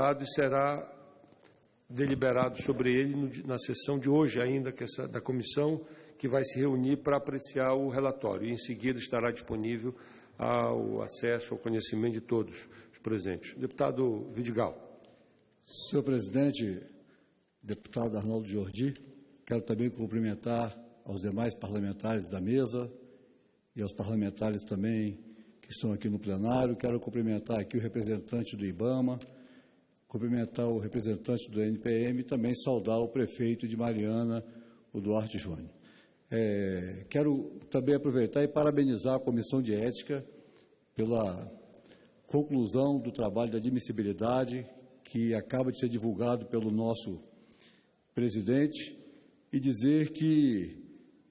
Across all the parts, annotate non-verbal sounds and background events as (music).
e será deliberado sobre ele na sessão de hoje ainda, essa, da comissão, que vai se reunir para apreciar o relatório. E, em seguida, estará disponível ao acesso, ao conhecimento de todos os presentes. Deputado Vidigal. Senhor presidente, deputado Arnaldo Jordi, quero também cumprimentar aos demais parlamentares da mesa e aos parlamentares também que estão aqui no plenário. Quero cumprimentar aqui o representante do IBAMA, cumprimentar o representante do NPM e também saudar o prefeito de Mariana, o Duarte Júnior. É, quero também aproveitar e parabenizar a Comissão de Ética pela conclusão do trabalho de admissibilidade que acaba de ser divulgado pelo nosso presidente e dizer que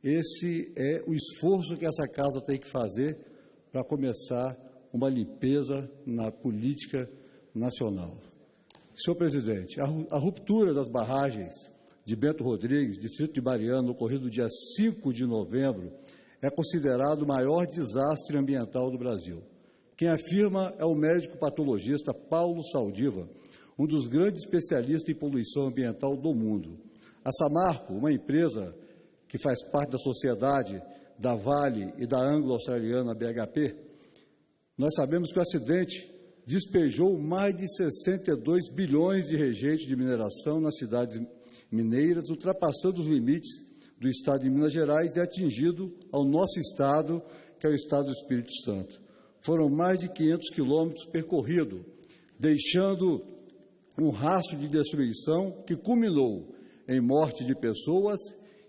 esse é o esforço que essa casa tem que fazer para começar uma limpeza na política nacional. Senhor presidente, a ru- a ruptura das barragens de Bento Rodrigues, distrito de Mariano, ocorrido dia 5 de novembro, é considerado o maior desastre ambiental do Brasil. Quem afirma é o médico patologista Paulo Saldiva, um dos grandes especialistas em poluição ambiental do mundo. A Samarco, uma empresa que faz parte da sociedade da Vale e da Anglo-Australiana BHP, nós sabemos que o acidente despejou mais de 62 bilhões de rejeitos de mineração nas cidades mineiras, ultrapassando os limites do estado de Minas Gerais e atingido ao nosso estado, que é o estado do Espírito Santo. Foram mais de 500 quilômetros percorridos, deixando um rastro de destruição que culminou em morte de pessoas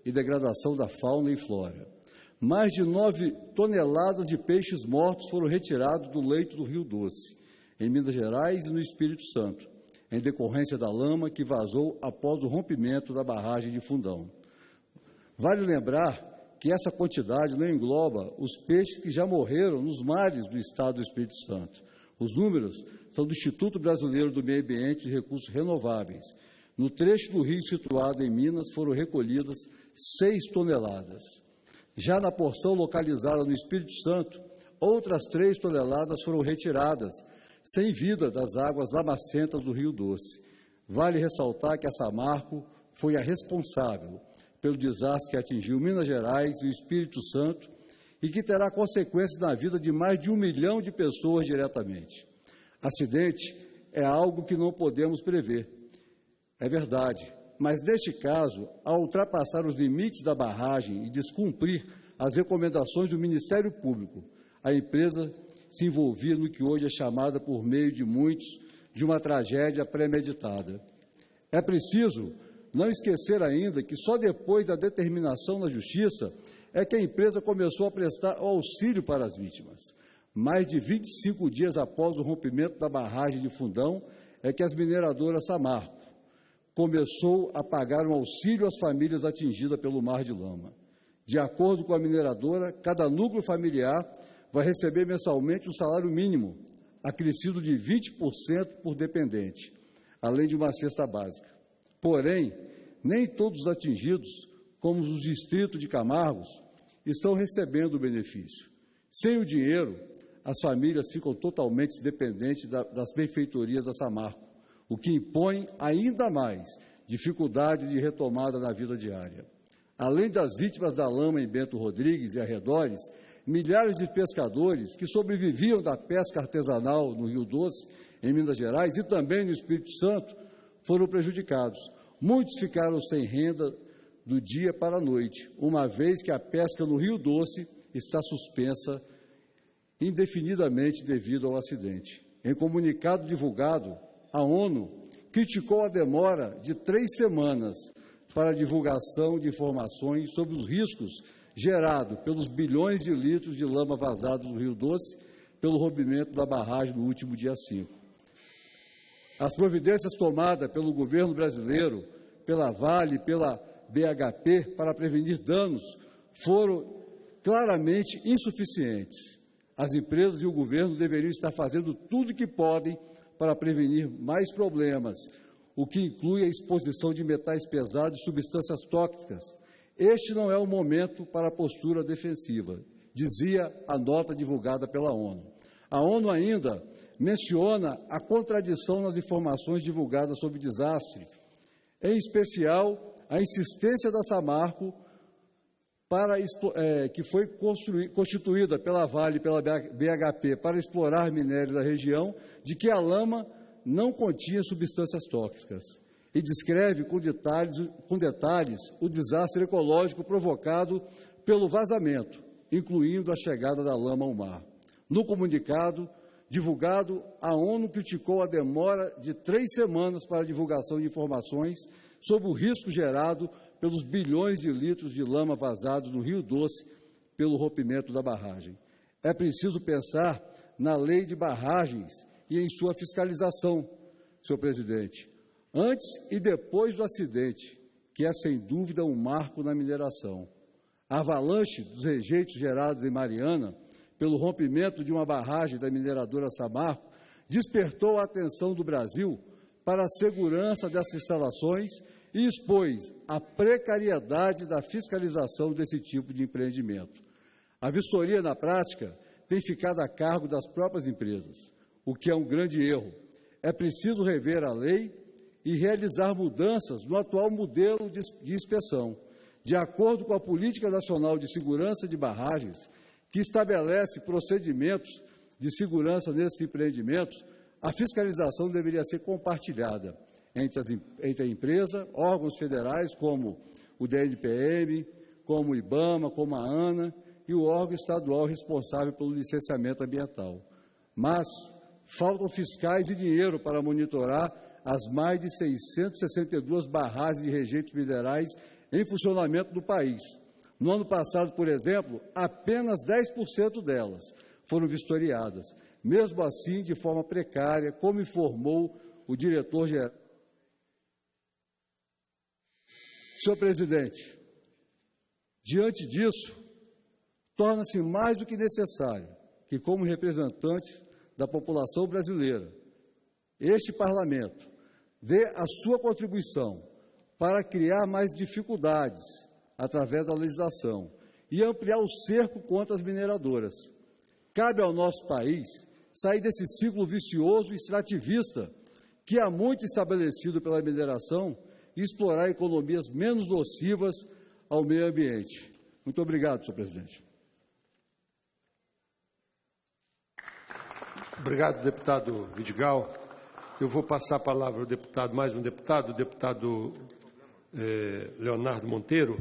e degradação da fauna e flora. Mais de 9 toneladas de peixes mortos foram retirados do leito do Rio Doce, em Minas Gerais e no Espírito Santo, em decorrência da lama que vazou após o rompimento da barragem de Fundão. Vale lembrar que essa quantidade não engloba os peixes que já morreram nos mares do estado do Espírito Santo. Os números são do Instituto Brasileiro do Meio Ambiente e Recursos Renováveis. No trecho do rio situado em Minas foram recolhidas 6 toneladas. Já na porção localizada no Espírito Santo, outras 3 toneladas foram retiradas, sem vida das águas lamacentas do Rio Doce. Vale ressaltar que a Samarco foi a responsável pelo desastre que atingiu Minas Gerais e o Espírito Santo e que terá consequências na vida de mais de um milhão de pessoas diretamente. Acidente é algo que não podemos prever. É verdade. Mas, neste caso, ao ultrapassar os limites da barragem e descumprir as recomendações do Ministério Público, a empresa se envolvia no que hoje é chamada, por meio de muitos, de uma tragédia premeditada. É preciso não esquecer ainda que só depois da determinação da Justiça é que a empresa começou a prestar auxílio para as vítimas. Mais de 25 dias após o rompimento da barragem de Fundão, é que as mineradoras Samarco começou a pagar um auxílio às famílias atingidas pelo mar de lama. De acordo com a mineradora, cada núcleo familiar vai receber mensalmente um salário mínimo, acrescido de 20% por dependente, além de uma cesta básica. Porém, nem todos os atingidos, como os distritos de Camargos, estão recebendo o benefício. Sem o dinheiro, as famílias ficam totalmente dependentes da- das benfeitorias da Samarco, o que impõe ainda mais dificuldade de retomada na vida diária. Além das vítimas da lama em Bento Rodrigues e arredores, milhares de pescadores que sobreviviam da pesca artesanal no Rio Doce, em Minas Gerais e também no Espírito Santo, foram prejudicados. Muitos ficaram sem renda do dia para a noite, uma vez que a pesca no Rio Doce está suspensa indefinidamente devido ao acidente. Em comunicado divulgado, a ONU criticou a demora de três semanas para a divulgação de informações sobre os riscos gerados pelos bilhões de litros de lama vazados no Rio Doce pelo rompimento da barragem no último dia 5. As providências tomadas pelo governo brasileiro, pela Vale, pela BHP para prevenir danos foram claramente insuficientes. As empresas e o governo deveriam estar fazendo tudo o que podem para prevenir mais problemas, o que inclui a exposição de metais pesados e substâncias tóxicas. Este não é o momento para a postura defensiva, dizia a nota divulgada pela ONU. A ONU ainda menciona a contradição nas informações divulgadas sobre o desastre, em especial a insistência da Samarco para, é, que foi constituída pela Vale e pela BHP para explorar minério da região, de que a lama não continha substâncias tóxicas e descreve com detalhes, com detalhes o desastre ecológico provocado pelo vazamento, incluindo a chegada da lama ao mar. No comunicado divulgado, a ONU criticou a demora de três semanas para a divulgação de informações sobre o risco gerado pelos bilhões de litros de lama vazados no Rio Doce pelo rompimento da barragem. É preciso pensar na lei de barragens e em sua fiscalização, senhor presidente, antes e depois do acidente, que é sem dúvida um marco na mineração. A avalanche dos rejeitos gerados em Mariana pelo rompimento de uma barragem da mineradora Samarco despertou a atenção do Brasil para a segurança dessas instalações e expôs a precariedade da fiscalização desse tipo de empreendimento. A vistoria, na prática, tem ficado a cargo das próprias empresas, o que é um grande erro. É preciso rever a lei e realizar mudanças no atual modelo de, inspeção, de acordo com a Política Nacional de Segurança de Barragens, que estabelece procedimentos de segurança nesses empreendimentos, a fiscalização deveria ser compartilhada entre, as, entre a empresa, órgãos federais como o DNPM, como o IBAMA, como a ANA e o órgão estadual responsável pelo licenciamento ambiental. Mas faltam fiscais e dinheiro para monitorar as mais de 662 barragens de rejeitos minerais em funcionamento no país. No ano passado, por exemplo, apenas 10% delas foram vistoriadas, mesmo assim de forma precária, como informou o diretor-geral Senhor presidente, diante disso, torna-se mais do que necessário que, como representante da população brasileira, este parlamento dê a sua contribuição para criar mais dificuldades através da legislação e ampliar o cerco contra as mineradoras. Cabe ao nosso país sair desse ciclo vicioso e extrativista que há muito estabelecido pela mineração e explorar economias menos nocivas ao meio ambiente. Muito obrigado, senhor presidente. Obrigado, deputado Vidigal. Eu vou passar a palavra ao deputado, mais um deputado, o deputado eh, Leonardo Monteiro,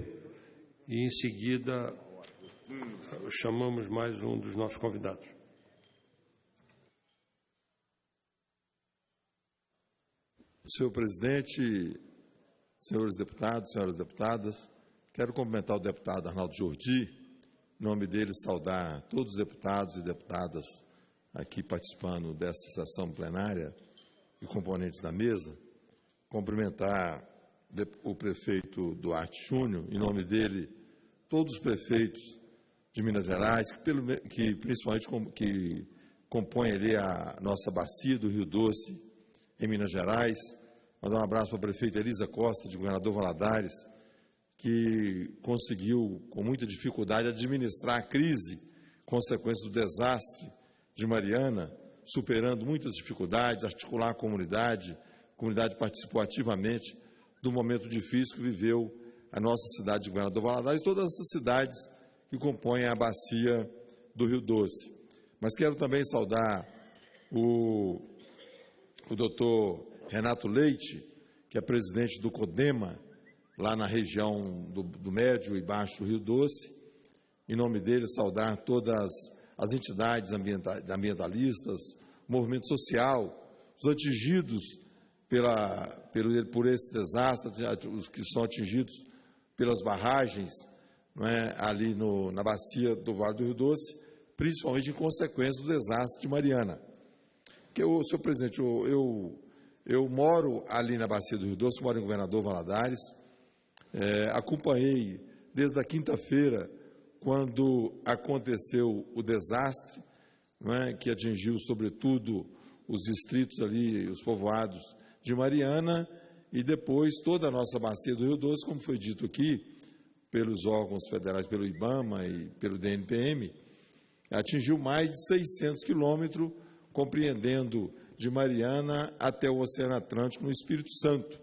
e em seguida chamamos mais um dos nossos convidados. Senhor presidente, senhores deputados, senhoras deputadas, quero cumprimentar o deputado Arnaldo Jordi, em nome dele saudar todos os deputados e deputadas aqui participando dessa sessão plenária e componentes da mesa, cumprimentar o prefeito Duarte Júnior, em nome dele, todos os prefeitos de Minas Gerais, que, pelo, que principalmente que compõem ali a nossa bacia do Rio Doce, em Minas Gerais, Mandar um abraço para a prefeita Elisa Costa, de Governador Valadares, que conseguiu, com muita dificuldade, administrar a crise consequência do desastre de Mariana, superando muitas dificuldades, articular a comunidade, a comunidade participou ativamente do momento difícil que viveu a nossa cidade de Governador Valadares e todas essas cidades que compõem a bacia do Rio Doce. Mas quero também saudar o, o doutor Renato Leite, que é presidente do CODEMA, lá na região do, do Médio e Baixo Rio Doce. Em nome dele, saudar todas as entidades ambientalistas, o movimento social, os atingidos pela, pelo, por esse desastre, os que são atingidos pelas barragens é, ali no, na bacia do Vale do Rio Doce, principalmente em consequência do desastre de Mariana. Que eu, senhor presidente, eu, eu eu moro ali na Bacia do Rio Doce, moro em Governador Valadares. É, acompanhei desde a quinta-feira, quando aconteceu o desastre, é, que atingiu sobretudo os distritos ali, os povoados de Mariana, e depois toda a nossa bacia do Rio Doce, como foi dito aqui, pelos órgãos federais, pelo IBAMA e pelo DNPM, atingiu mais de 600 quilômetros compreendendo de Mariana até o Oceano Atlântico no Espírito Santo.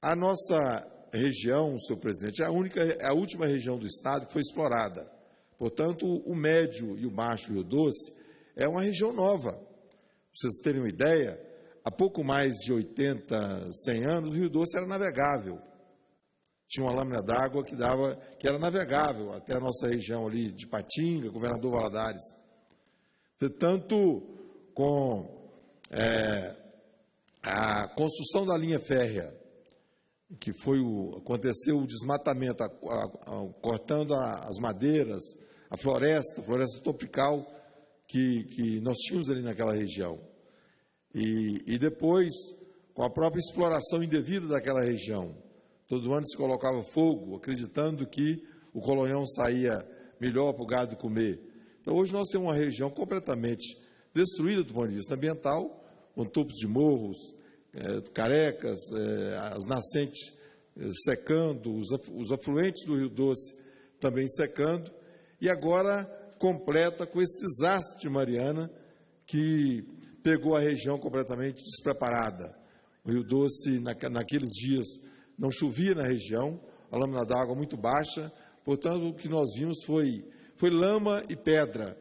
A nossa região, senhor presidente, é a, única, é a última região do Estado que foi explorada. Portanto, o médio e o baixo Rio Doce é uma região nova. Para vocês terem uma ideia, há pouco mais de 80, 100 anos, o Rio Doce era navegável. Tinha uma lâmina d'água que dava, que era navegável até a nossa região ali de Patinga, Governador Valadares. Portanto, com é, a construção da linha férrea que foi o, aconteceu o desmatamento, a, a, a, cortando as madeiras, a floresta, a floresta tropical que, que nós tínhamos ali naquela região. E, e depois, com a própria exploração indevida daquela região, todo ano se colocava fogo, acreditando que o colonhão saía melhor para o gado comer. Então, hoje nós temos uma região completamente destruída do ponto de vista ambiental, com topos de morros, é, carecas, é, as nascentes é, secando, os, os afluentes do Rio Doce também secando, e agora completa com esse desastre de Mariana, que pegou a região completamente despreparada. O Rio Doce, na, naqueles dias, não chovia na região, a lâmina d'água muito baixa, portanto, o que nós vimos foi, foi lama e pedra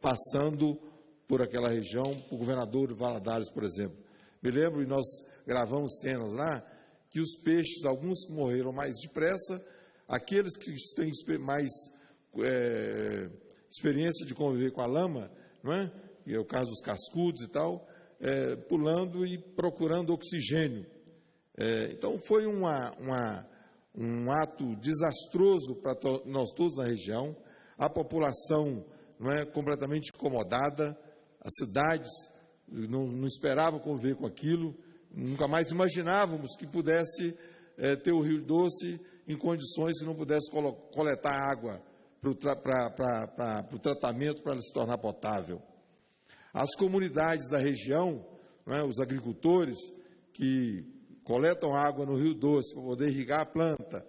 passando por aquela região, o governador Valadares, por exemplo. Me lembro, e nós gravamos cenas lá, que os peixes, alguns morreram mais depressa, aqueles que têm mais é, experiência de conviver com a lama, não é? E é o caso dos cascudos e tal, é, pulando e procurando oxigênio. É, então foi uma, uma, um ato desastroso para to nós todos na região, a população não é completamente incomodada, as cidades não, não esperavam conviver com aquilo, nunca mais imaginávamos que pudesse é, ter o Rio Doce em condições que não pudesse coletar água para o tra tratamento para ela se tornar potável. As comunidades da região, é, os agricultores que coletam água no Rio Doce para poder irrigar a planta,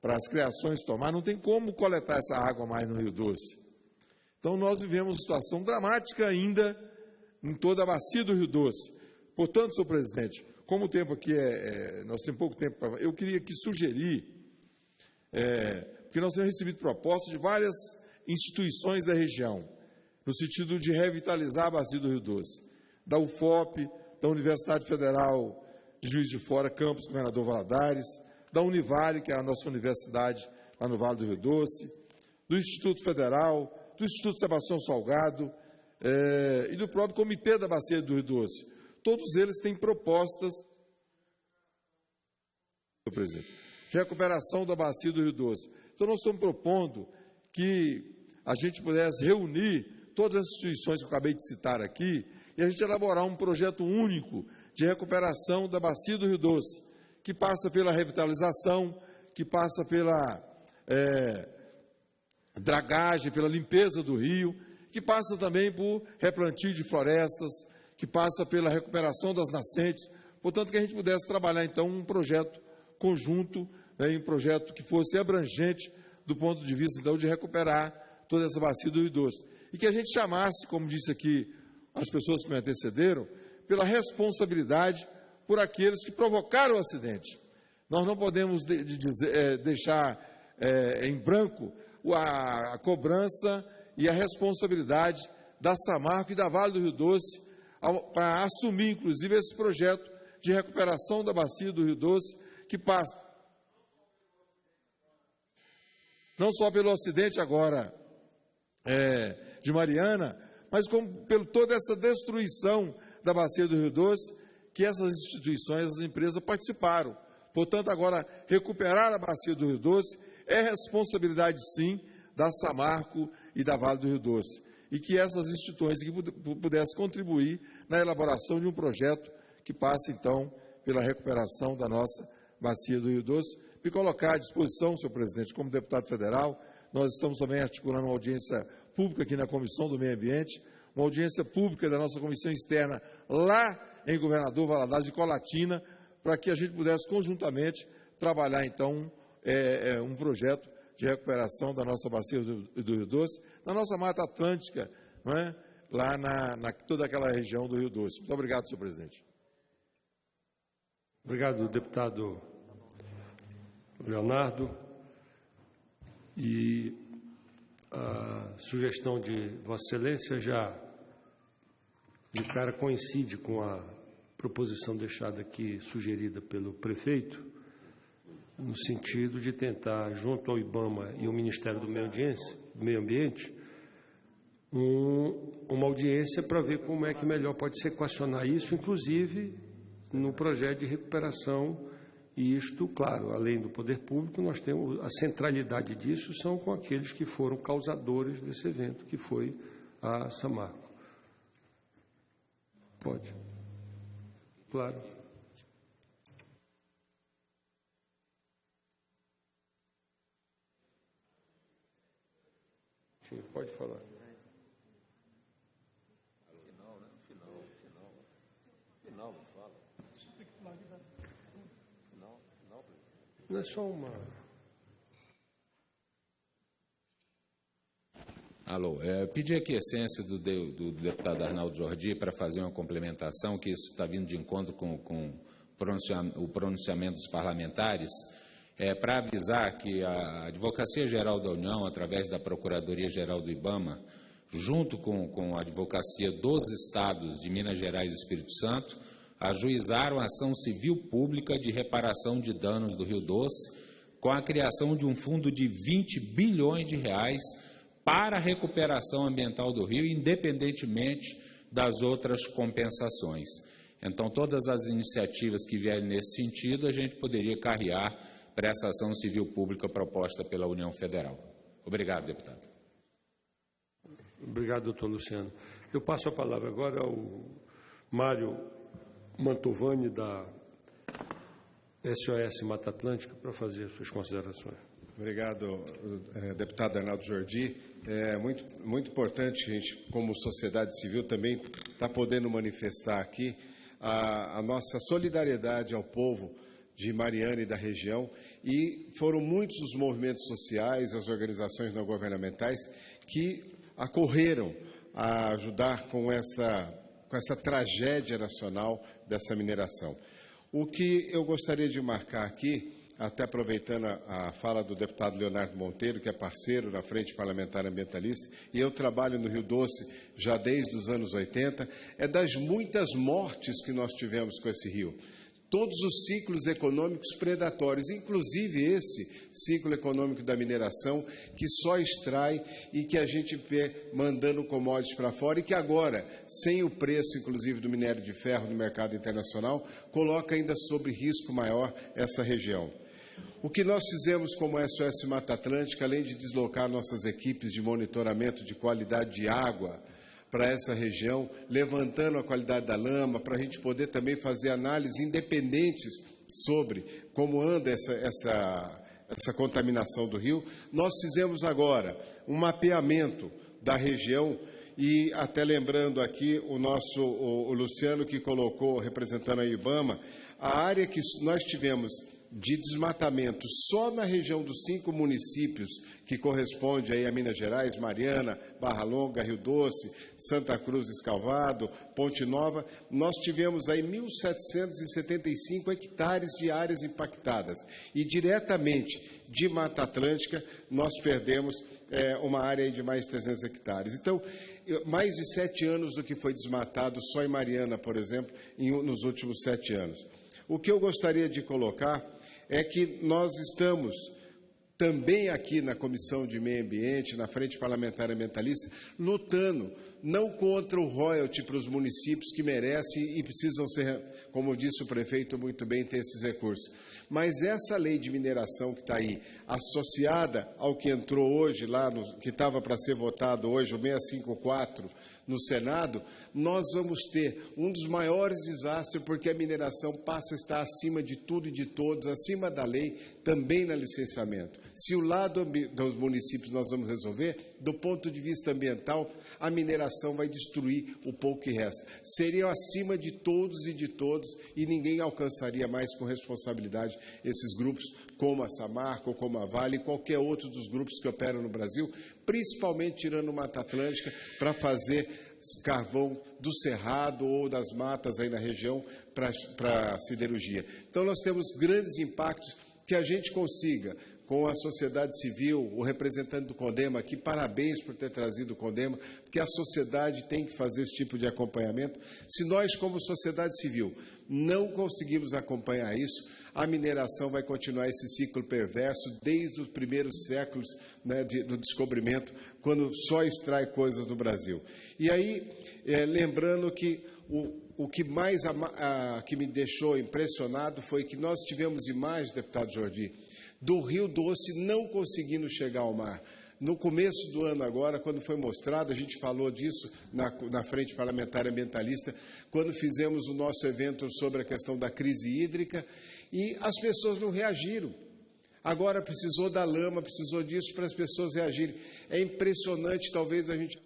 para as criações tomar, não tem como coletar essa água mais no Rio Doce. Então nós vivemos uma situação dramática ainda em toda a bacia do Rio Doce. Portanto, senhor presidente, como o tempo aqui é, é nós temos pouco tempo para. Eu queria aqui sugerir, é, porque nós temos recebido propostas de várias instituições da região, no sentido de revitalizar a bacia do Rio Doce, da UFOP, da Universidade Federal de Juiz de Fora, campus Governador Valadares, da Univale, que é a nossa universidade lá no Vale do Rio Doce, do Instituto Federal, do Instituto Sebastião Salgado, é, e do próprio Comitê da Bacia do Rio Doce. Todos eles têm propostas, presidente, de recuperação da bacia do Rio Doce. Então, nós estamos propondo que a gente pudesse reunir todas as instituições que eu acabei de citar aqui e a gente elaborar um projeto único de recuperação da bacia do Rio Doce, que passa pela revitalização, que passa pela é, dragagem, pela limpeza do rio, que passa também por replantio de florestas, que passa pela recuperação das nascentes. Portanto, que a gente pudesse trabalhar, então, um projeto conjunto, né, um projeto que fosse abrangente do ponto de vista, então, de recuperar toda essa bacia do Doce. E que a gente chamasse, como disse aqui as pessoas que me antecederam, pela responsabilidade por aqueles que provocaram o acidente. Nós não podemos de, de dizer, é, deixar é, em branco a, a cobrança e a responsabilidade da Samarco e da Vale do Rio Doce para assumir, inclusive, esse projeto de recuperação da bacia do Rio Doce, que passa não só pelo acidente agora é, de Mariana, mas como pelo toda essa destruição da bacia do Rio Doce, que essas instituições, essas empresas participaram. Portanto, agora, recuperar a bacia do Rio Doce é responsabilidade, sim, da Samarco e da Vale do Rio Doce, e que essas instituições pudessem contribuir na elaboração de um projeto que passe, então, pela recuperação da nossa bacia do Rio Doce. Me colocar à disposição, senhor presidente, como deputado federal, nós estamos também articulando uma audiência pública aqui na Comissão do Meio Ambiente, uma audiência pública da nossa comissão externa lá em Governador Valadares de Colatina, para que a gente pudesse conjuntamente trabalhar, então, é, é, um projeto de recuperação da nossa bacia do, Rio Doce, da nossa Mata Atlântica, é? lá na, na toda aquela região do Rio Doce. Muito obrigado, senhor presidente. Obrigado, deputado Leonardo. E a sugestão de Vossa Excelência já de cara coincide com a proposição deixada aqui, sugerida pelo prefeito, no sentido de tentar, junto ao IBAMA e ao Ministério do Meio, Ambiente, um, uma audiência para ver como é que melhor pode se equacionar isso, inclusive no projeto de recuperação. E isto, claro, além do poder público, nós temos a centralidade disso são com aqueles que foram causadores desse evento, que foi a Samarco. Pode. Claro. Pode falar. Não é só uma. Alô, é, pedi aqui a essência do, do, deputado Arnaldo Jordi para fazer uma complementação, que isso está vindo de encontro com, com o pronunciamento dos parlamentares, é, para avisar que a Advocacia Geral da União, através da Procuradoria Geral do IBAMA, junto com, com a Advocacia dos Estados de Minas Gerais e Espírito Santo, ajuizaram a ação civil pública de reparação de danos do Rio Doce, com a criação de um fundo de 20 bilhões de reais para a recuperação ambiental do rio, independentemente das outras compensações. Então, todas as iniciativas que vierem nesse sentido, a gente poderia carrear para essa ação civil pública proposta pela União Federal. Obrigado, deputado. Obrigado, doutor Luciano. Eu passo a palavra agora ao Mário Mantovani, da SOS Mata Atlântica, para fazer as suas considerações. Obrigado, eh, deputado Arnaldo Jordi. É muito, muito importante a gente, como sociedade civil, também estar tá podendo manifestar aqui a, a nossa solidariedade ao povo de Mariana e da região, e foram muitos os movimentos sociais, as organizações não governamentais que acorreram a ajudar com essa, com essa tragédia nacional dessa mineração. O que eu gostaria de marcar aqui, até aproveitando a, a, fala do deputado Leonardo Monteiro, que é parceiro na Frente Parlamentar Ambientalista, e eu trabalho no Rio Doce já desde os anos 80, é das muitas mortes que nós tivemos com esse rio todos os ciclos econômicos predatórios, inclusive esse ciclo econômico da mineração, que só extrai e que a gente vê mandando commodities para fora e que agora, sem o preço, inclusive, do minério de ferro no mercado internacional, coloca ainda sob risco maior essa região. O que nós fizemos como SOS Mata Atlântica, além de deslocar nossas equipes de monitoramento de qualidade de água, para essa região, levantando a qualidade da lama, para a gente poder também fazer análises independentes sobre como anda essa, essa, essa contaminação do rio. Nós fizemos agora um mapeamento da região e até lembrando aqui o nosso o, o Luciano que colocou representando a IBAMA, a área que nós tivemos de desmatamento só na região dos cinco municípios que corresponde aí a Minas Gerais, Mariana, Barra Longa, Rio Doce, Santa Cruz, Escalvado, Ponte Nova, nós tivemos aí 1.775 hectares de áreas impactadas e diretamente de Mata Atlântica nós perdemos é, uma área de mais de 300 hectares. Então, mais de sete anos do que foi desmatado só em Mariana, por exemplo, em, nos últimos sete anos. O que eu gostaria de colocar é que nós estamos também aqui na Comissão de Meio Ambiente, na Frente Parlamentar Ambientalista, lutando não contra o royalty para os municípios que merecem e precisam ser, como disse o prefeito muito bem, ter esses recursos. Mas essa lei de mineração que está aí, associada ao que entrou hoje lá, no, que estava para ser votado hoje, o 654, no Senado, nós vamos ter um dos maiores desastres, porque a mineração passa a estar acima de tudo e de todos, acima da lei, também na licenciamento. Se o lado dos municípios nós vamos resolver, do ponto de vista ambiental, a mineração vai destruir o pouco que resta. Seriam acima de todos e de todos, e ninguém alcançaria mais com responsabilidade esses grupos, como a Samarco, como a Vale e qualquer outro dos grupos que operam no Brasil, principalmente tirando o Mata Atlântica, para fazer carvão do cerrado ou das matas aí na região para a siderurgia. Então, nós temos grandes impactos que a gente consiga, com a sociedade civil, o representante do Condema aqui, parabéns por ter trazido o Condema, porque a sociedade tem que fazer esse tipo de acompanhamento. Se nós, como sociedade civil, não conseguimos acompanhar isso, a mineração vai continuar esse ciclo perverso desde os primeiros séculos né, de, do descobrimento, quando só extrai coisas no Brasil. E aí, é, lembrando que o, o que mais a, a, que me deixou impressionado foi que nós tivemos imagens, deputado Jordi, do Rio Doce não conseguindo chegar ao mar. No começo do ano agora, quando foi mostrado, a gente falou disso na, na, Frente Parlamentar Ambientalista, quando fizemos o nosso evento sobre a questão da crise hídrica, e as pessoas não reagiram. Agora precisou da lama, precisou disso para as pessoas reagirem. É impressionante, talvez a gente.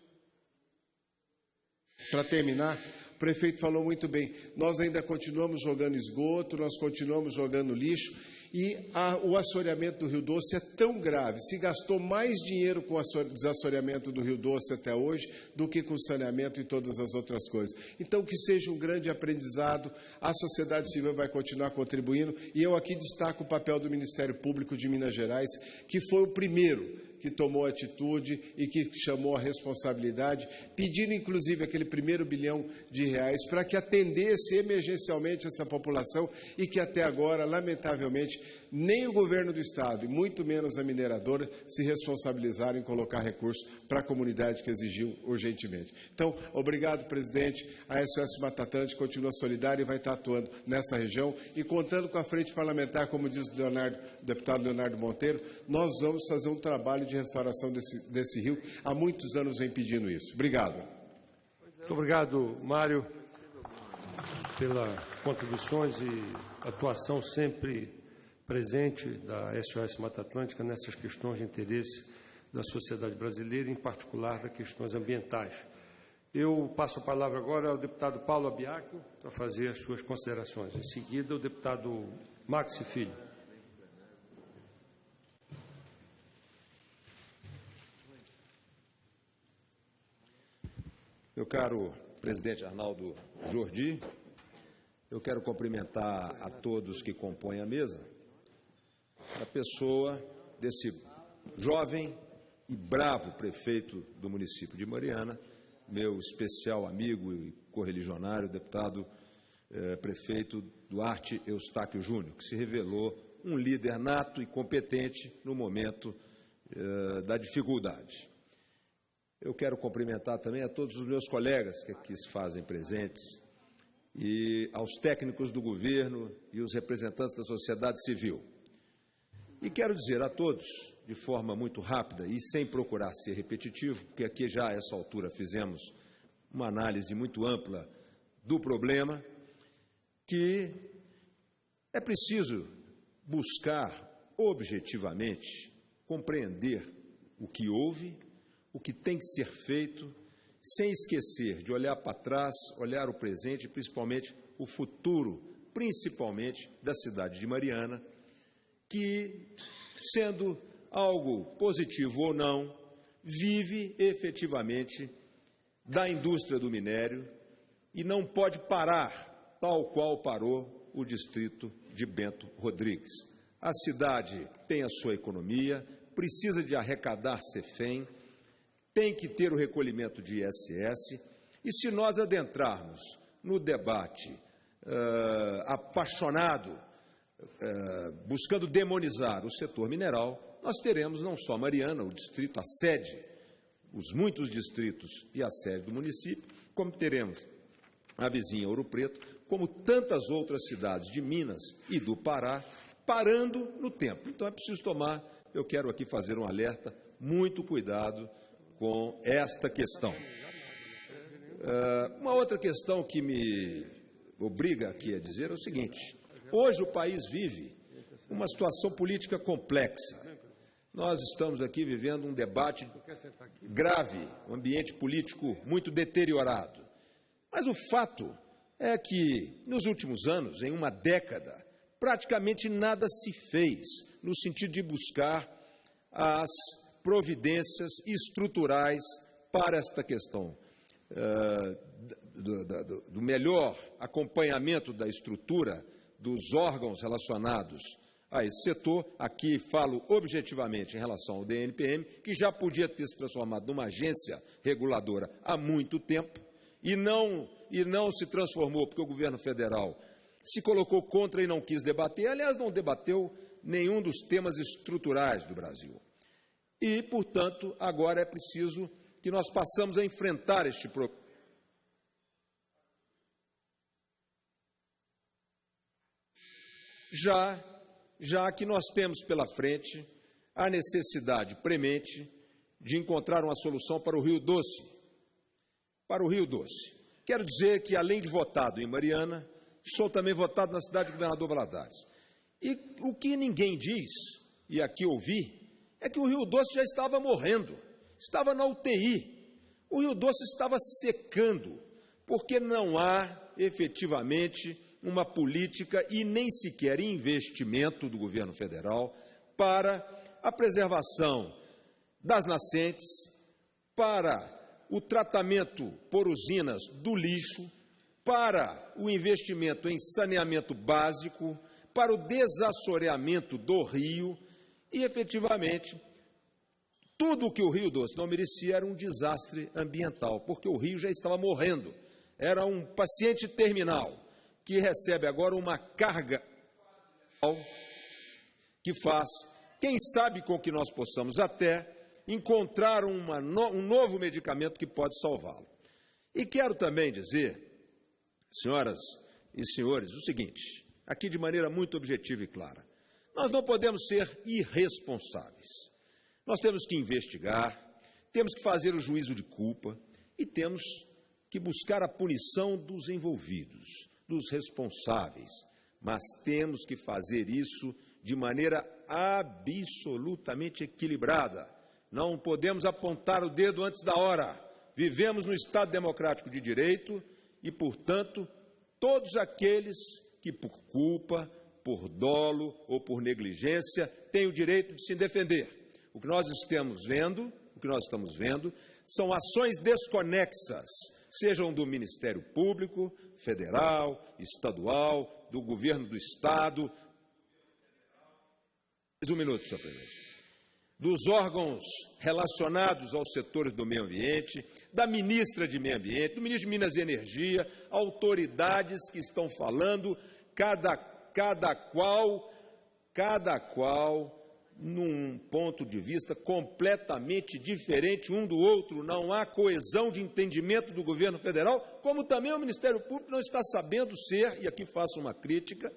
Para terminar, o prefeito falou muito bem. Nós ainda continuamos jogando esgoto, nós continuamos jogando lixo, e a, o assoreamento do Rio Doce é tão grave, se gastou mais dinheiro com o desassoreamento do Rio Doce até hoje do que com saneamento e todas as outras coisas. Então, que seja um grande aprendizado, a sociedade civil vai continuar contribuindo, e eu aqui destaco o papel do Ministério Público de Minas Gerais, que foi o primeiro que tomou atitude e que chamou a responsabilidade, pedindo inclusive aquele primeiro bilhão de reais para que atendesse emergencialmente essa população e que até agora, lamentavelmente, nem o governo do Estado, e muito menos a mineradora, se responsabilizaram em colocar recursos para a comunidade que exigiu urgentemente. Então, obrigado, presidente. A SOS Mata Atlântica continua solidária e vai estar atuando nessa região e contando com a frente parlamentar, como diz o, Leonardo, o deputado Leonardo Monteiro, nós vamos fazer um trabalho de restauração desse, desse rio. Há muitos anos vem pedindo isso. Obrigado. Muito obrigado, Mário, pelas contribuições e atuação sempre presente da SOS Mata Atlântica nessas questões de interesse da sociedade brasileira, em particular das questões ambientais. Eu passo a palavra agora ao deputado Paulo Abiaco para fazer as suas considerações. Em seguida, o deputado Maxi Filho. Meu caro presidente Arnaldo Jordi, eu quero cumprimentar a todos que compõem a mesa a pessoa desse jovem e bravo prefeito do município de Mariana, meu especial amigo e correligionário, deputado eh, prefeito Duarte Eustáquio Júnior, que se revelou um líder nato e competente no momento eh, da dificuldade. Eu quero cumprimentar também a todos os meus colegas que aqui se fazem presentes e aos técnicos do governo e os representantes da sociedade civil. E quero dizer a todos, de forma muito rápida e sem procurar ser repetitivo, porque aqui já a essa altura fizemos uma análise muito ampla do problema, que é preciso buscar objetivamente compreender o que houve, o que tem que ser feito, sem esquecer de olhar para trás, olhar o presente principalmente o futuro, principalmente da cidade de Mariana, que, sendo algo positivo ou não, vive efetivamente da indústria do minério e não pode parar, tal qual parou o distrito de Bento Rodrigues. A cidade tem a sua economia, precisa de arrecadar CEFEM, tem que ter o recolhimento de ISS, e se nós adentrarmos no debate uh, apaixonado eh, buscando demonizar o setor mineral, nós teremos não só Mariana, o distrito, a sede, os muitos distritos e a sede do município, como teremos a vizinha Ouro Preto, como tantas outras cidades de Minas e do Pará, parando no tempo. Então é preciso tomar, eu quero aqui fazer um alerta, muito cuidado com esta questão. Uh, uma outra questão que me obriga aqui a dizer é o seguinte: Hoje o país vive uma situação política complexa. Nós estamos aqui vivendo um debate grave, um ambiente político muito deteriorado. Mas o fato é que, nos últimos anos, em uma década, praticamente nada se fez no sentido de buscar as providências estruturais para esta questão eh, do, melhor acompanhamento da estrutura dos órgãos relacionados a esse setor. Aqui falo objetivamente em relação ao DNPM, que já podia ter se transformado numa agência reguladora há muito tempo e não, e não se transformou porque o governo federal se colocou contra e não quis debater. Aliás, não debateu nenhum dos temas estruturais do Brasil. E, portanto, agora é preciso que nós passamos a enfrentar este problema. Já, já que nós temos pela frente a necessidade premente de encontrar uma solução para o Rio Doce. Para o Rio Doce. Quero dizer que, além de votado em Mariana, sou também votado na cidade de Governador Valadares. E o que ninguém diz, e aqui ouvi, é que o Rio Doce já estava morrendo, estava na UTI. O Rio Doce estava secando, porque não há efetivamente uma política e nem sequer investimento do governo federal para a preservação das nascentes, para o tratamento por usinas do lixo, para o investimento em saneamento básico, para o desassoreamento do rio e, efetivamente, tudo o que o Rio Doce não merecia era um desastre ambiental, porque o rio já estava morrendo. Era um paciente terminal que recebe agora uma carga que faz, quem sabe com que nós possamos até encontrar uma, um novo medicamento que pode salvá-lo. E quero também dizer, senhoras e senhores, o seguinte: aqui de maneira muito objetiva e clara. Nós não podemos ser irresponsáveis. Nós temos que investigar, temos que fazer o juízo de culpa e temos que buscar a punição dos envolvidos, dos responsáveis. Mas temos que fazer isso de maneira absolutamente equilibrada. Não podemos apontar o dedo antes da hora. Vivemos no Estado democrático de direito e, portanto, todos aqueles que por culpa, por dolo ou por negligência têm o direito de se defender. O que nós estamos vendo, o que nós estamos vendo, são ações desconexas, sejam do Ministério Público, federal, estadual, do governo do estado. Um minuto, senhor presidente dos órgãos relacionados aos setores do meio ambiente, da ministra de Meio Ambiente, do ministro de Minas e Energia, autoridades que estão falando, cada, cada qual, cada qual num ponto de vista completamente diferente um do outro, não há coesão de entendimento do governo federal, como também o Ministério Público não está sabendo ser, e aqui faço uma crítica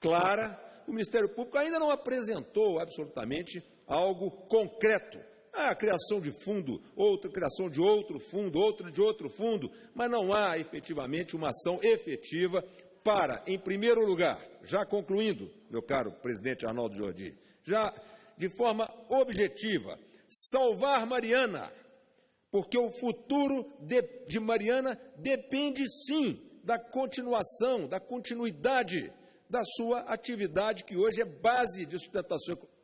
clara, o Ministério Público ainda não apresentou absolutamente algo concreto. Ah, a criação de fundo, outra criação de outro fundo, outra de outro fundo, mas não há efetivamente uma ação efetiva para, em primeiro lugar, já concluindo, meu caro presidente Arnaldo Jordi, já de forma objetiva, salvar Mariana, porque o futuro de, de Mariana depende sim da continuação, da continuidade da sua atividade, que hoje é base de sustentação econômica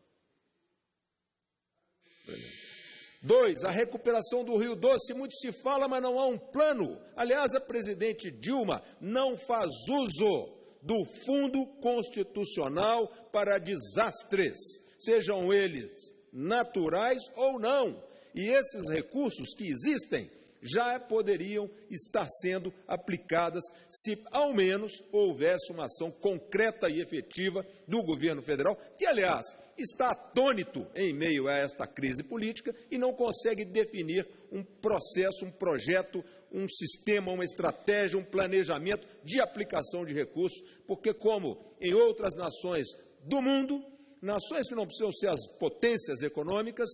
Dois, a recuperação do Rio Doce. Muito se fala, mas não há um plano. Aliás, a presidente Dilma não faz uso do Fundo Constitucional para Desastres, sejam eles naturais ou não. E esses recursos que existem já poderiam estar sendo aplicadas se, ao menos, houvesse uma ação concreta e efetiva do governo federal, que, aliás, está atônito em meio a esta crise política e não consegue definir um processo, um projeto, um sistema, uma estratégia, um planejamento de aplicação de recursos, porque, como em outras nações do mundo, nações que não precisam ser as potências econômicas,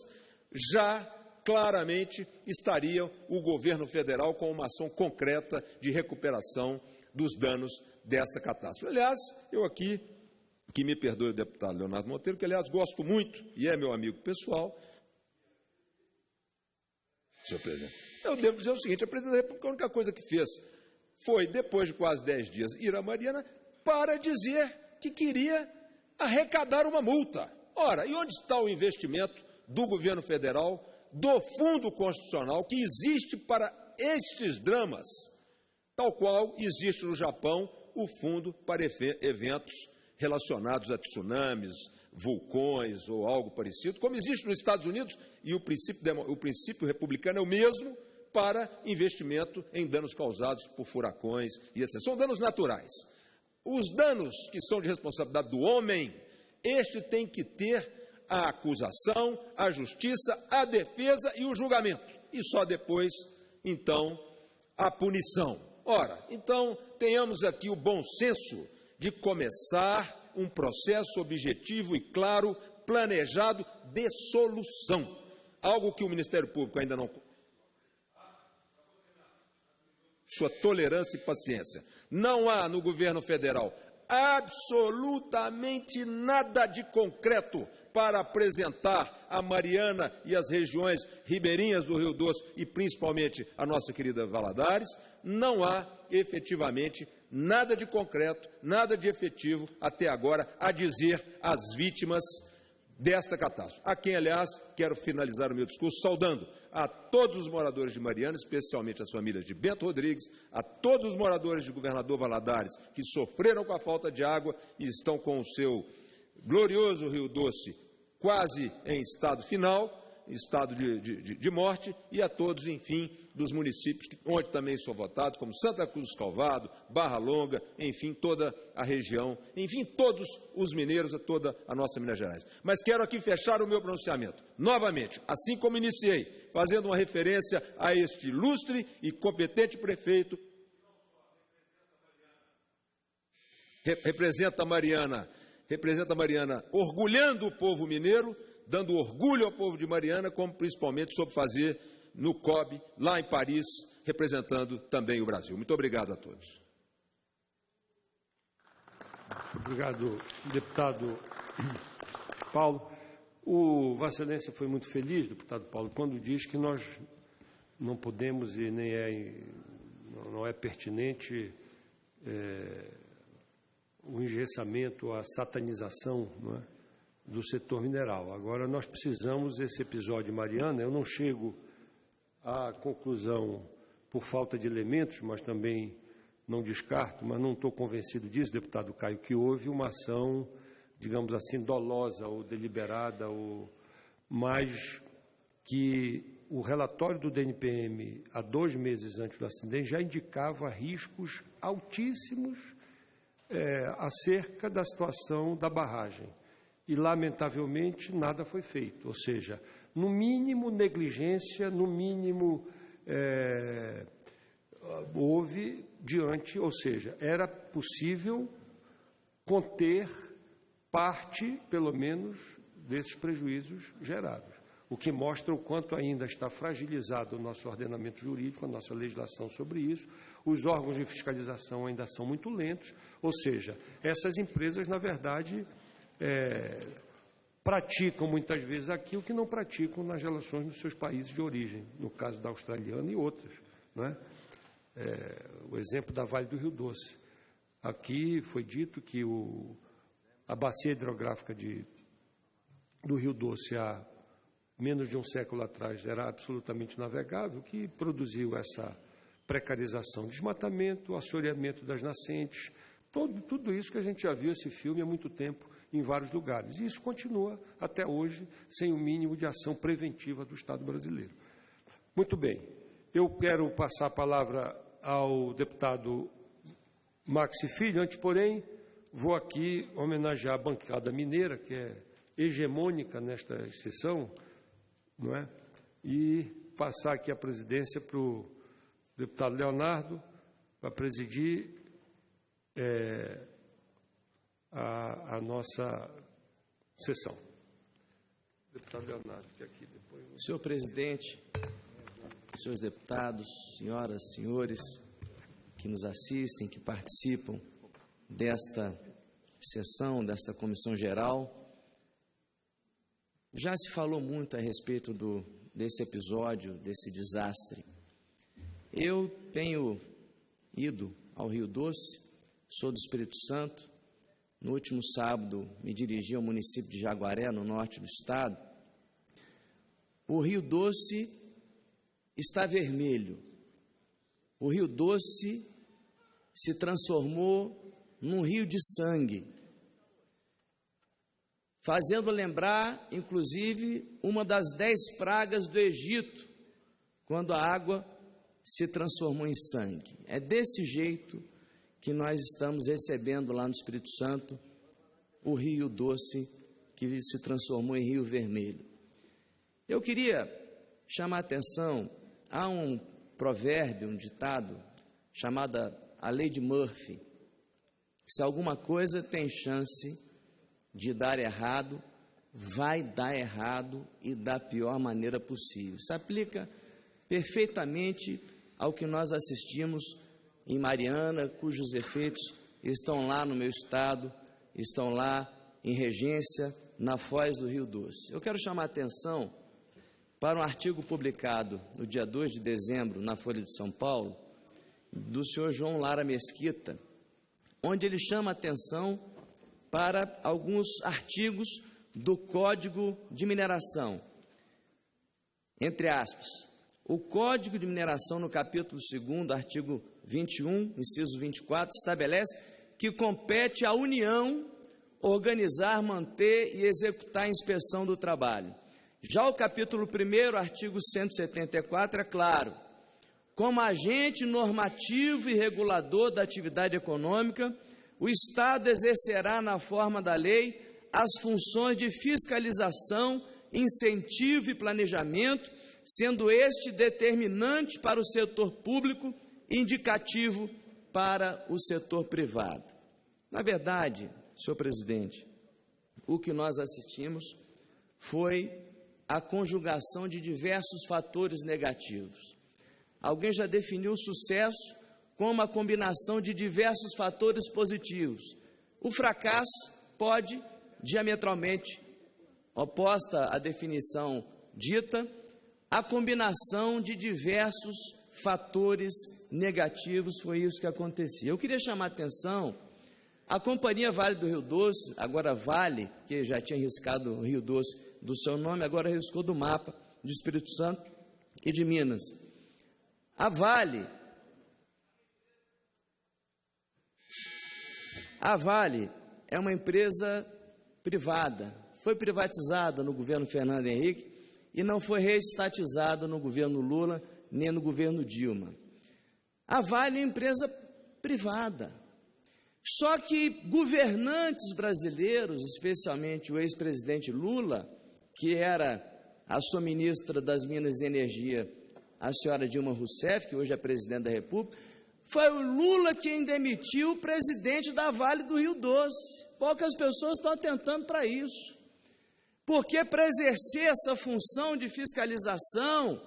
já claramente estaria o governo federal com uma ação concreta de recuperação dos danos dessa catástrofe. Aliás, eu aqui que me perdoe o deputado Leonardo Monteiro, que aliás gosto muito e é meu amigo pessoal. Senhor presidente, eu devo dizer o seguinte: a presidente da República, a única coisa que fez foi, depois de quase dez dias, ir a Mariana para dizer que queria arrecadar uma multa. Ora, e onde está o investimento do governo federal, do Fundo Constitucional, que existe para estes dramas, tal qual existe no Japão o fundo para eventos relacionados a tsunamis, vulcões ou algo parecido, como existe nos Estados Unidos, e o princípio, o princípio republicano é o mesmo para investimento em danos causados por furacões e etc. São danos naturais. Os danos que são de responsabilidade do homem, este tem que ter a acusação, a justiça, a defesa e o julgamento. E só depois, então, a punição. Ora, então, tenhamos aqui o bom senso de começar um processo objetivo e claro, planejado de solução. Algo que o Ministério Público ainda não. Sua tolerância e paciência. Não há no governo federal absolutamente nada de concreto para apresentar a Mariana e as regiões ribeirinhas do Rio Doce e principalmente a nossa querida Valadares, não há efetivamente nada de concreto, nada de efetivo até agora a dizer às vítimas desta catástrofe. A quem, aliás, quero finalizar o meu discurso saudando a todos os moradores de Mariana, especialmente as famílias de Bento Rodrigues, a todos os moradores de Governador Valadares que sofreram com a falta de água e estão com o seu glorioso Rio Doce quase em estado final, estado de, de, de morte, e a todos, enfim, dos municípios onde também sou votado, como Santa Cruz do Calvado, Barra Longa, enfim, toda a região, enfim, todos os mineiros, a toda a nossa Minas Gerais. Mas quero aqui fechar o meu pronunciamento, novamente, assim como iniciei, fazendo uma referência a este ilustre e competente prefeito, representa Mariana, representa Mariana, orgulhando o povo mineiro, dando orgulho ao povo de Mariana, como principalmente soube fazer no COB, lá em Paris, representando também o Brasil. Muito obrigado a todos. Obrigado, deputado (clears throat) Paulo. O Vossa Excelência foi muito feliz, deputado Paulo, quando diz que nós não podemos e nem é, não é pertinente é, o engessamento, a satanização é, do setor mineral. Agora, nós precisamos, esse episódio Mariana, eu não chego à conclusão por falta de elementos, mas também não descarto, mas não estou convencido disso, deputado Caio, que houve uma ação, digamos assim, dolosa ou deliberada, ou mais que o relatório do DNPM, há dois meses antes do acidente, já indicava riscos altíssimos é, acerca da situação da barragem. E, lamentavelmente, nada foi feito. Ou seja, no mínimo negligência, no mínimo é, houve diante, ou seja, era possível conter parte, pelo menos, desses prejuízos gerados. O que mostra o quanto ainda está fragilizado o nosso ordenamento jurídico, a nossa legislação sobre isso. Os órgãos de fiscalização ainda são muito lentos, ou seja, essas empresas, na verdade, é, praticam muitas vezes aquilo que não praticam nas relações dos seus países de origem, no caso da australiana e outras. É? É, o exemplo da Vale do Rio Doce. Aqui foi dito que o, a bacia hidrográfica de, do Rio Doce há menos de um século atrás era absolutamente navegável, que produziu essa precarização, desmatamento, assoreamento das nascentes, todo, tudo isso que a gente já viu esse filme há muito tempo em vários lugares. E isso continua até hoje sem o mínimo de ação preventiva do Estado brasileiro. Muito bem, eu quero passar a palavra ao deputado Maxi Filho, antes, porém, vou aqui homenagear a bancada mineira, que é hegemônica nesta sessão, não é? E passar aqui a presidência para o deputado Leonardo, para presidir é, a, a, nossa sessão. Deputado Leonardo, que aqui depois. Senhor presidente, senhores deputados, senhoras, senhores que nos assistem, que participam desta sessão, desta comissão geral. Já se falou muito a respeito do, desse episódio, desse desastre. Eu tenho ido ao Rio Doce, sou do Espírito Santo. No último sábado, me dirigi ao município de Jaguaré, no norte do estado. O Rio Doce está vermelho, o Rio Doce se transformou num rio de sangue, fazendo lembrar, inclusive, uma das dez pragas do Egito, quando a água se transformou em sangue. É desse jeito que nós estamos recebendo lá no Espírito Santo o Rio Doce, que se transformou em Rio Vermelho. Eu queria chamar a atenção a um provérbio, um ditado, chamada a lei de Murphy. Se alguma coisa tem chance de dar errado, vai dar errado e da pior maneira possível. Isso aplica perfeitamente ao que nós assistimos em Mariana, cujos efeitos estão lá no meu estado, estão lá em Regência, na Foz do Rio Doce. Eu quero chamar a atenção para um artigo publicado no dia 2 de dezembro na Folha de São Paulo, do senhor João Lara Mesquita, onde ele chama atenção para alguns artigos do Código de Mineração. Entre aspas, o Código de Mineração, no capítulo 2, artigo 21, inciso 24, estabelece que compete à União organizar, manter e executar a inspeção do trabalho. Já o capítulo 1, artigo 174, é claro como agente normativo e regulador da atividade econômica, o Estado exercerá, na forma da lei, as funções de fiscalização, incentivo e planejamento, sendo este determinante para o setor público indicativo para o setor privado. Na verdade, senhor presidente, o que nós assistimos foi a conjugação de diversos fatores negativos. Alguém já definiu o sucesso como a combinação de diversos fatores positivos. O fracasso pode, diametralmente oposta à definição dita, a combinação de diversos fatores negativos foi isso que acontecia. Eu queria chamar a atenção, a Companhia Vale do Rio Doce, agora Vale, que já tinha riscado o Rio Doce do seu nome, agora riscou do mapa de Espírito Santo e de Minas. A Vale. A Vale é uma empresa privada. Foi privatizada no governo Fernando Henrique e não foi reestatizada no governo Lula nem no governo Dilma. A Vale é empresa privada. Só que governantes brasileiros, especialmente o ex-presidente Lula, que era a sua ministra das Minas e Energia a senhora Dilma Rousseff, que hoje é presidente da República, foi o Lula quem demitiu o presidente da Vale do Rio Doce. Poucas pessoas estão atentando para isso. Porque para exercer essa função de fiscalização,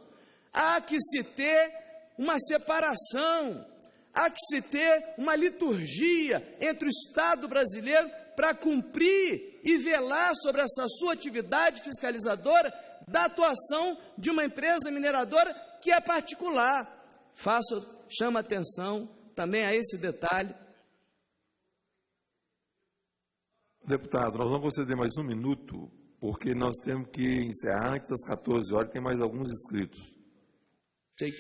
há que se ter uma separação, há que se ter uma liturgia entre o Estado brasileiro para cumprir e velar sobre essa sua atividade fiscalizadora da atuação de uma empresa mineradora que é particular. Faço, chama atenção também a esse detalhe. Deputado, nós vamos conceder mais um minuto, porque nós temos que encerrar antes das 14 horas, tem mais alguns inscritos. Sei,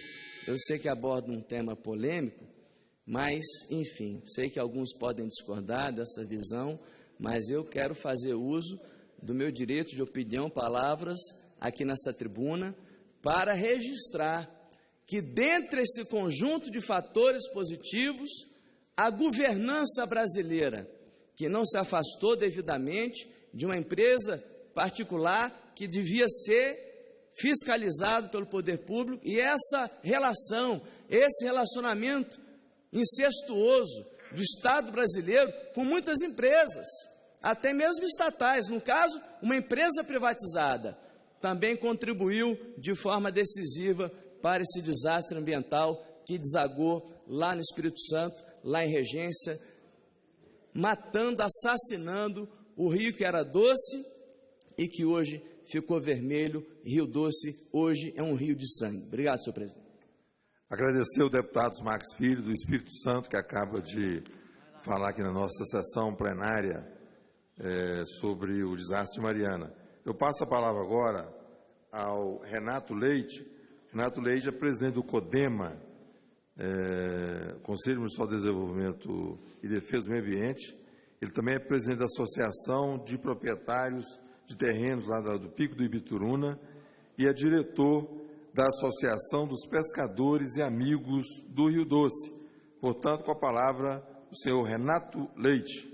eu sei que aborda um tema polêmico, mas, enfim, sei que alguns podem discordar dessa visão, mas eu quero fazer uso do meu direito de opinião, palavras, aqui nessa tribuna, para registrar que, dentre esse conjunto de fatores positivos, a governança brasileira, que não se afastou devidamente de uma empresa particular que devia ser fiscalizado pelo poder público, e essa relação, esse relacionamento incestuoso do Estado brasileiro com muitas empresas, até mesmo estatais, no caso, uma empresa privatizada também contribuiu de forma decisiva para esse desastre ambiental que desagou lá no Espírito Santo, lá em Regência, matando, assassinando o rio que era doce e que hoje ficou vermelho. Rio Doce hoje é um rio de sangue. Obrigado, senhor presidente. Agradecer ao deputado Max Filho, do Espírito Santo, que acaba de falar aqui na nossa sessão plenária é, sobre o desastre de Mariana. Eu passo a palavra agora ao Renato Leite. Renato Leite é presidente do CODEMA, é, Conselho Municipal de Desenvolvimento e Defesa do Meio Ambiente. Ele também é presidente da Associação de Proprietários de Terrenos lá do Pico do Ibituruna e é diretor da Associação dos Pescadores e Amigos do Rio Doce. Portanto, com a palavra, o senhor Renato Leite.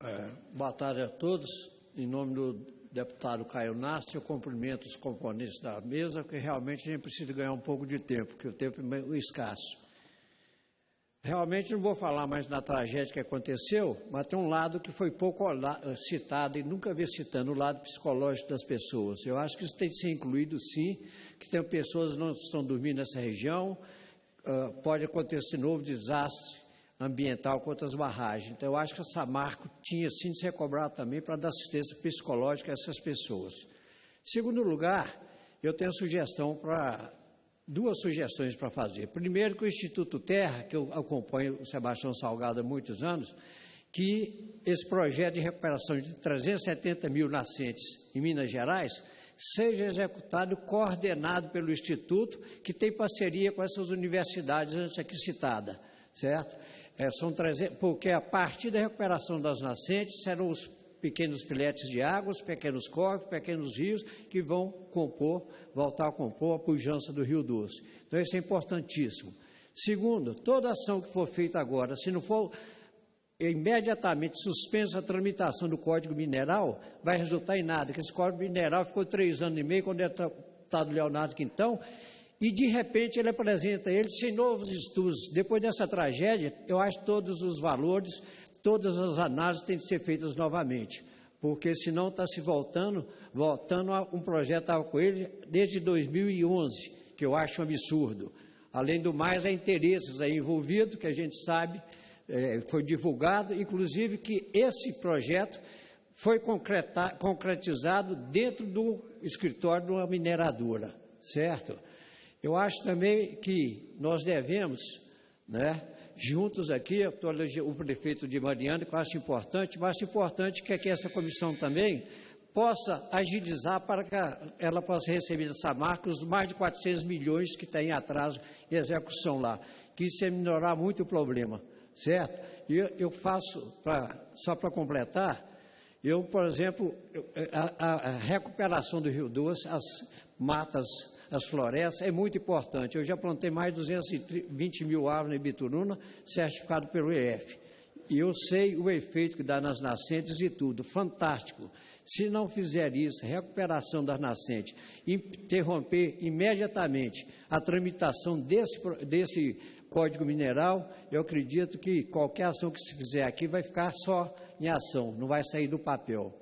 É, boa tarde a todos. Em nome do deputado Caio Nassi, eu cumprimento os componentes da mesa, porque realmente a gente precisa ganhar um pouco de tempo, porque o tempo é escasso. Realmente não vou falar mais da tragédia que aconteceu, mas tem um lado que foi pouco citado e nunca vi citando, o lado psicológico das pessoas. Eu acho que isso tem que ser incluído, sim, que tem pessoas que não estão dormindo nessa região, uh, pode acontecer novo desastre ambiental contra as barragens. Então, eu acho que a Samarco tinha, sim, de ser cobrado também para dar assistência psicológica a essas pessoas. Segundo lugar, eu tenho sugestão para duas sugestões para fazer. Primeiro, que o Instituto Terra, que eu acompanho o Sebastião Salgado há muitos anos, que esse projeto de recuperação de 370 mil nascentes em Minas Gerais seja executado coordenado pelo Instituto, que tem parceria com essas universidades antes aqui citadas, certo? É, são 300, porque a partir da recuperação das nascentes serão os pequenos filetes de água, os pequenos córregos, pequenos rios que vão compor, voltar a compor a pujança do Rio Doce. Então, isso é importantíssimo. Segundo, toda ação que for feita agora, se não for imediatamente suspensa a tramitação do Código Mineral, vai resultar em nada, que esse Código Mineral ficou três anos e meio, quando é deputado Leonardo Quintão, e de repente ele apresenta ele sem novos estudos. Depois dessa tragédia, eu acho todos os valores todas as análises têm de ser feitas novamente, porque senão está se voltando, voltando a um projeto com ele desde 2011, que eu acho um absurdo. Além do mais, há interesses aí envolvidos, que a gente sabe, é, foi divulgado, inclusive que esse projeto foi concretizado dentro do escritório de uma mineradora, certo? Eu acho também que nós devemos, né, juntos aqui, o prefeito de Mariana, que eu acho importante, mas importante que, que essa comissão também possa agilizar para que ela possa receber dessa marca os mais de 400 milhões que tem em atraso em execução lá, que isso é minorar muito o problema, certo? E eu, eu faço, pra, só para completar, eu, por exemplo, a, a recuperação do Rio Doce, as matas as florestas, é muito importante. Eu já plantei mais de 220 mil árvores em Bituruna, certificado pelo EF. E eu sei o efeito que dá nas nascentes e tudo, fantástico. Se não fizer isso, recuperação das nascentes, interromper imediatamente a tramitação desse, desse Código Mineral, eu acredito que qualquer ação que se fizer aqui vai ficar só em ação, não vai sair do papel.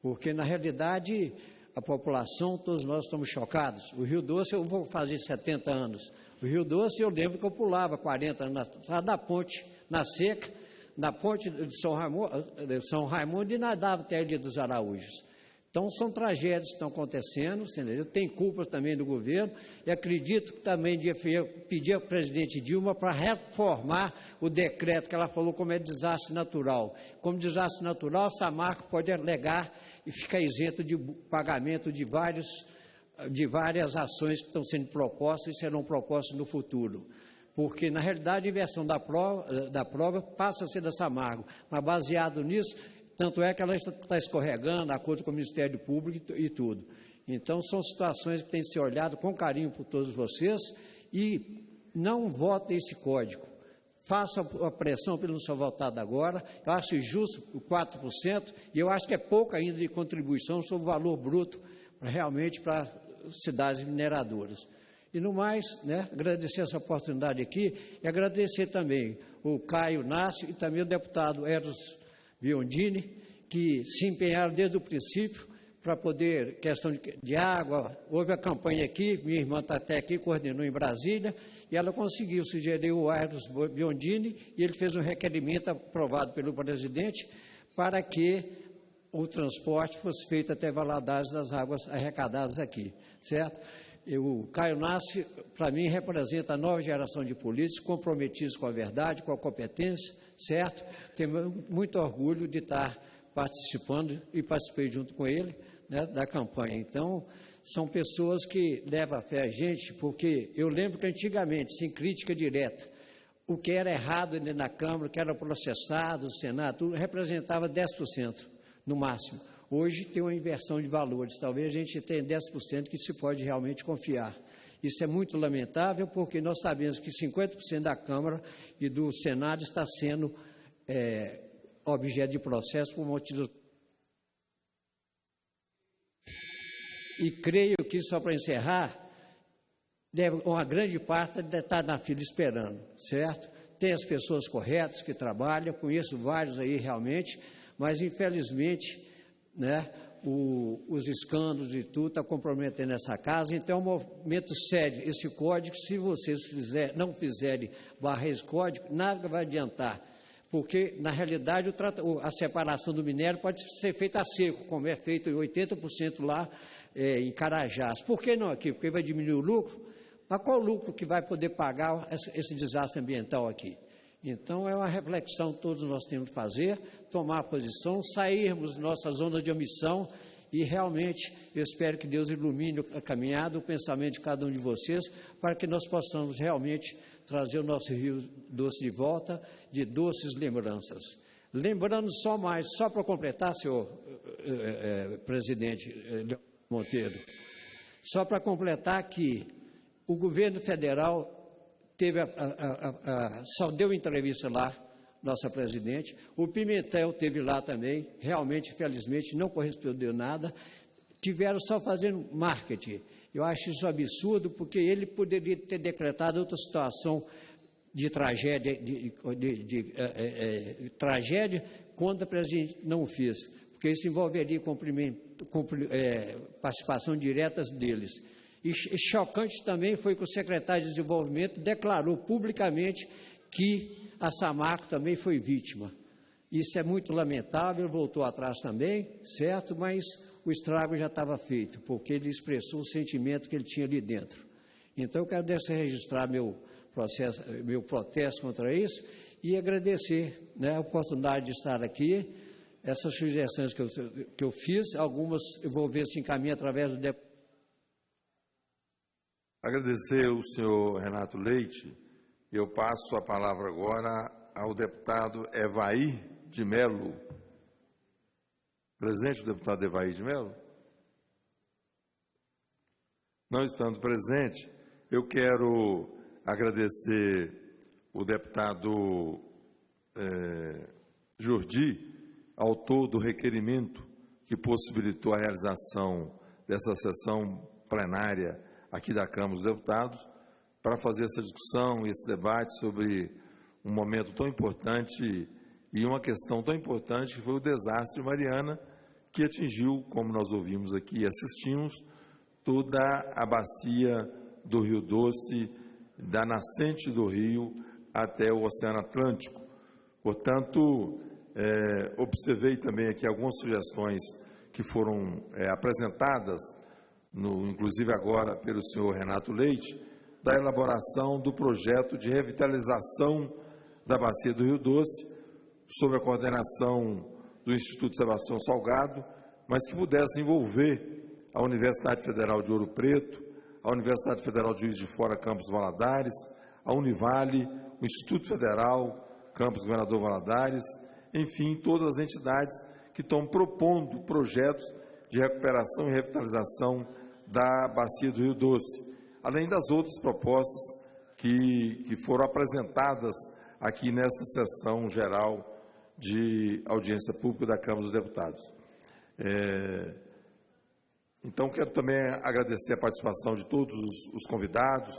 Porque, na realidade, a população, todos nós estamos chocados. O Rio Doce, eu vou fazer 70 anos. O Rio Doce, eu lembro que eu pulava 40 anos atrás da ponte, na seca, na ponte de São Raimundo, de São Raimundo e nadava até a Ilha dos Araújos. Então, são tragédias que estão acontecendo, entendeu? tem culpa também do governo, e acredito que também devia pedir ao presidente Dilma para reformar o decreto que ela falou como é desastre natural. Como desastre natural, Samarco pode alegar e ficar isento de pagamento de, vários, de várias ações que estão sendo propostas e serão propostas no futuro. Porque, na realidade, a inversão da prova, da prova passa a ser da Samargo, mas baseado nisso, tanto é que ela está escorregando, acordo com o Ministério Público e, e tudo. Então, são situações que têm que ser olhadas com carinho por todos vocês e não votem esse código faça a pressão para ele não votado agora. Eu acho justo o 4%, e eu acho que é pouco ainda de contribuição sobre o valor bruto realmente para cidades mineradoras. E no mais, né, agradecer essa oportunidade aqui e agradecer também o Caio Nácio e também o deputado Eros Biondini, que se empenharam desde o princípio para poder, questão de, de, água, houve a campanha aqui, minha irmã está até aqui, coordenou em Brasília, e ela conseguiu sugerir o Aires Biondini, e ele fez um requerimento aprovado pelo presidente para que o transporte fosse feito até Valadares das águas arrecadadas aqui, certo? o Caio Nasce, para mim, representa a nova geração de políticos comprometidos com a verdade, com a competência, certo? Tenho muito orgulho de estar participando e participei junto com ele, né, da campanha. Então, são pessoas que levam a fé a gente, porque eu lembro que antigamente, sem crítica direta, o que era errado da Câmara, o que era processado, o Senado, tudo, representava 10% no máximo. Hoje tem uma inversão de valores, talvez a gente tenha 10% que se pode realmente confiar. Isso é muito lamentável, porque nós sabemos que 50% da Câmara e do Senado está sendo é, objeto de processo por motivos. E creio que, só para encerrar, deve, uma grande parte deve estar na fila esperando, certo? Tem as pessoas corretas que trabalham, conheço vários aí realmente, mas infelizmente, né, o, os escândalos e tudo está comprometendo essa casa, então é um movimento sério. Esse código, se vocês fizer, não fizerem barrar esse código, nada vai adiantar, porque, na realidade, a separação do minério pode ser feita a seco, como é feito em 80% lá é, em Carajás. Por que não aqui? Porque vai diminuir o lucro? Mas qual o lucro que vai poder pagar esse, desastre ambiental aqui? Então, é uma reflexão que todos nós temos que fazer, tomar posição, sairmos da nossa zona de omissão e realmente eu espero que Deus ilumine a caminhada, o pensamento de cada um de vocês, para que nós possamos realmente trazer o nosso Rio Doce de volta, de doces lembranças. Lembrando só mais, só para completar, senhor eh, eh, presidente eh, Monteiro, só para completar que o governo federal teve a, a, a, só deu entrevista lá, nossa presidente. O Pimentel teve lá também, realmente, infelizmente, não correspondeu nada. Tiveram só fazendo marketing. Eu acho isso absurdo, porque ele poderia ter decretado outra situação de tragédia, de, de, de é, é, tragédia, quando a presidente não fez, porque isso envolveria é, participação direta deles. E chocante também foi que o secretário de Desenvolvimento declarou publicamente que a Samarco também foi vítima. Isso é muito lamentável, voltou atrás também, certo? Mas o estrago já estava feito, porque ele expressou o sentimento que ele tinha ali dentro. Então, eu quero registrar meu, processo, meu protesto contra isso e agradecer né, a oportunidade de estar aqui. Essas sugestões que eu, que eu fiz, algumas eu vou ver se encaminha através do deputado Agradecer o senhor Renato Leite. Eu passo a palavra agora ao deputado Evaí de Melo. Presente o deputado Evaí de Melo? Não estando presente, eu quero agradecer o deputado é, Jordi, autor do requerimento que possibilitou a realização dessa sessão plenária aqui da Câmara dos Deputados para fazer essa discussão e esse debate sobre um momento tão importante e uma questão tão importante que foi o desastre de Mariana, que atingiu, como nós ouvimos aqui e assistimos, toda a bacia do Rio Doce, da nascente do rio até o Oceano Atlântico. Portanto, é, observei também aqui algumas sugestões que foram é, apresentadas no, inclusive agora pelo senhor Renato Leite, da elaboração do projeto de revitalização da bacia do Rio Doce, sob a coordenação do Instituto Sebastião Salgado, mas que pudesse envolver a Universidade Federal de Ouro Preto, a Universidade Federal de Juiz de Fora, Campos Valadares, a Univale, o Instituto Federal, Campus Governador Valadares, enfim, todas as entidades que estão propondo projetos de recuperação e revitalização da bacia do Rio Doce, além das outras propostas que, que foram apresentadas aqui nesta sessão geral de audiência pública da Câmara dos Deputados. É, então, quero também agradecer a participação de todos os, os convidados,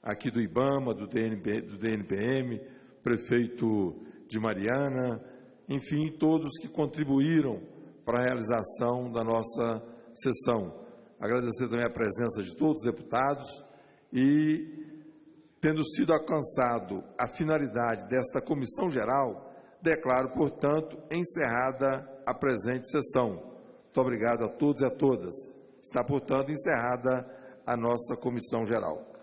aqui do IBAMA, do, DNP, do DNPM, prefeito de Mariana, enfim, todos que contribuíram para a realização da nossa sessão agradecer também a presença de todos os deputados e, tendo sido alcançado a finalidade desta comissão geral, declaro, portanto, encerrada a presente sessão. Muito obrigado a todos e a todas. Está, portanto, encerrada a nossa comissão geral.